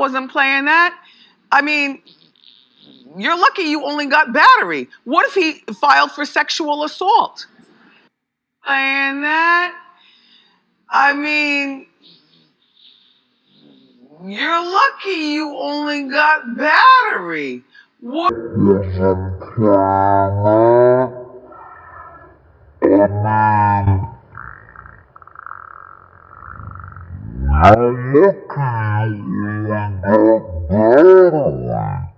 wasn't playing that. I mean, you're lucky you only got battery. What if he filed for sexual assault? Playing that. I mean, you're lucky you only got battery. What? I'm looking at you and